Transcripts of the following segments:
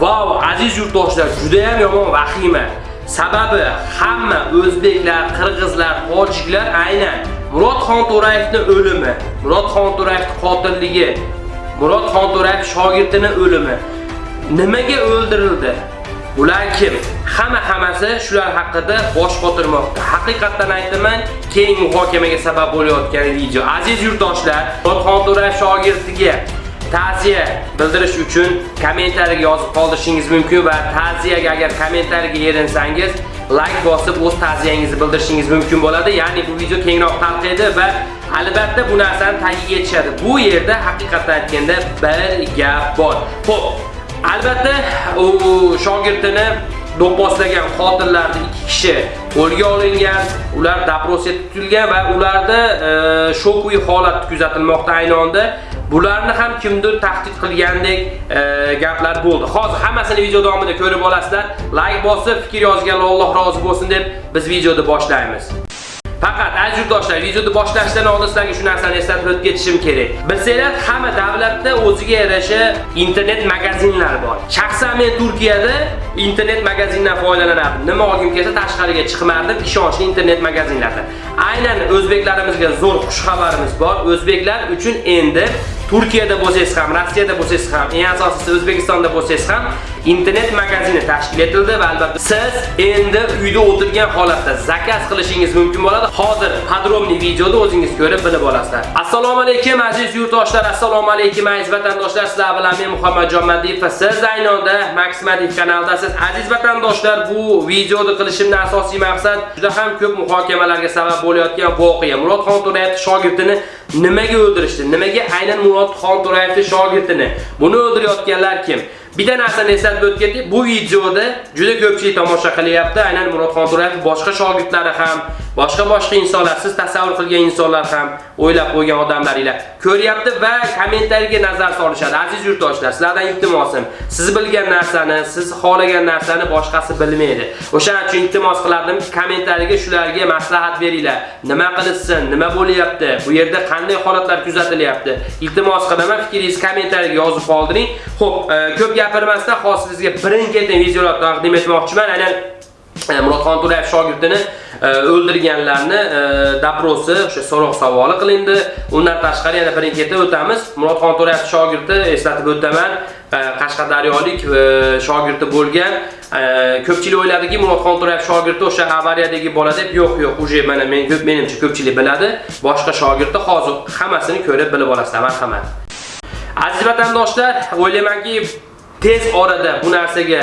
Vau, aziz yurtdoshlar, juda ham yomon vahima. Sababi hamma o'zbeklar, qirg'izlar, tojiklar aynan Murod Xonto'rayevning o'limi, Murod Xonto'rayevning qotilligi, Murod Xonto'rayev shogirdining o'limi nimaga o'ldirildi? Ular kim? Hamma hammasi shular haqida bosh qotirmoqda. Haqiqatdan aytaman, keng muhokamaga sabab bo'layotgan video. Aziz yurtdoshlar, Murod Xonto'rayev shogirdiga ta'ziya bildirish uchun kommentariyaga yozib qoldirishingiz mumkin va ta'ziyaga agar kommentariyaga erinsangiz like bosib o'z ta'ziyangizni bildirishingiz mumkin bo'ladi. Ya'ni bu video kengroq tarqaydi va albatta bu narsani tagiga yetishadi. Bu yerda haqiqatan aytganda bir gap bor. Xo'p, albatta u shogirdini do'pposlagan qotillarning ikki kishi qo'lga olingan, ular doprosga tutilgan va ularda e, shokuy holat kuzatilmoqda ayni onda. Bularni ham kimdir tahdid qilgandek e, gaplar bo'ldi. Hozir hammasini video davomida ko'rib olasizlar. Like bosib, fikr yozganlar Alloh rozi bo'lsin deb biz videoni boshlaymiz. Faqat aziz yurtdoshlar, videoni boshlashdan oldin sizlarga shu narsani eslatib o'tib ketishim kerak. Bilsanglar, hamma davlatda o'ziga yarasha internet magazinlar bor. Shaxsan men Turkiyada internet magazindan foydalanardim. Nima olgim kelsa tashqariga chiqmardim ishonchli internet magazinlardan. Aynan o'zbeklarimizga zo'r xush xabarimiz bor. O'zbeklar uchun endi Turkiyada bo'lsangiz ham, Rossiyada bo'lsangiz ham, eng asosiysi O'zbekistonda bo'lsangiz ham internet magazini tashkil etildi va albatta siz endi uyda o'tirgan holatda zakaz qilishingiz mumkin bo'ladi. Hozir podrobniy videoda o'zingiz ko'rib bilib olasizlar. Assalomu alaykum aziz yurtdoshlar, assalomu alaykum aziz vatandoshlar. Sizlar bilan men Muhammadjon Madiyev va siz aynonda Max kanaldasiz. kanalidasiz. Aziz vatandoshlar, bu videoni qilishimning asosiy maqsad juda ham ko'p muhokamalarga sabab bo'layotgan voqea. Murod Xonto'rayev shogirdini nimaga o'ldirishdi? Nimaga aynan Murod Xonto'rayevning shogirdini? Buni o'ldirayotganlar kim? Bitta narsani eslatib o'tib ketdik. Bu videoda juda ko'pchilik tomosha qilyapti. Aynan Murod Xonto'rayev boshqa shogirdlari ham, boshqa-boshqa insonlar, siz tasavvur qilgan insonlar ham, o'ylab qo'ygan odamlaringlar ko'ryapti va kommentariyga nazar solishadi. Aziz yurtdoshlar, sizlardan iltimosim, siz bilgan narsani, siz xohlagan narsani boshqasi bilmaydi. O'shaning uchun iltimos qilardim, kommentariyga shularga maslahat beringlar. Nima qilishsin, nima bo'lyapti, bu yerda qanday holatlar kuzatilyapti. Iltimos qilaman, fikringizni kommentariyga yozib qoldiring. Xo'p, e, ko'p gapirmasdan hozir sizga birin-ketin videolar taqdim etmoqchiman. Aynan e, Murod Xonto'rayev shogirdini E, o'ldirganlarni e, daprosi o'sha so'roq savoli qilindi. Undan tashqari yana birin ketib o'tamiz. murodxon to'rayev shogirdi eslatib o'taman. E, Qashqadaryolik shogirdi bo'lgan. Ko'pchilik o'yladiki, murodxon to'rayev shogirdi o'sha avariyadagi bola deb, yo'q, yo'q, uje mana men ko'p menimcha ko'pchilik biladi. Boshqa shogirdi hozir hammasini ko'rib bilib olasizlar. Marhamat. Aziz vatandoshlar, o'ylaymanki, tez orada bu narsaga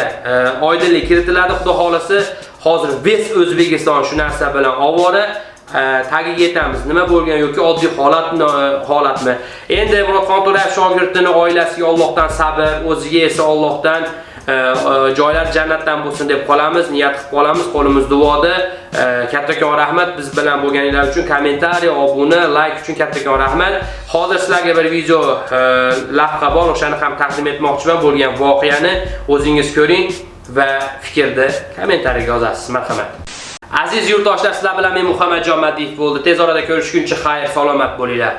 oydinlik kiritiladi. Xudo xolasi. Hozir Ves O'zbekiston shu narsa bilan ovora e, tagiga yetamiz. Nima bo'lgan yoki oddiy holat e, holatmi? Endi Murodxon To'rayev shogirdini oilasiga Allohdan sabr, o'ziga esa Allohdan e, joylar jannatdan bo'lsin deb qolamiz, niyat qilib qolamiz, qo'limiz duoda. Kattakon rahmat biz bilan bo'lganinglar uchun, kommentariy, obuna, like uchun kattakon rahmat. Hozir sizlarga bir video lavha bor, o'shani ham taqdim etmoqchiman bo'lgan voqeani o'zingiz ko'ring va fikrni kommentariyaga yozasiz. Marhamat. Aziz yurtdoshlar, sizlar bilan men Muhammadjon Madiyev bo'ldi. Tez orada ko'rishguncha xayr, salomat bo'linglar.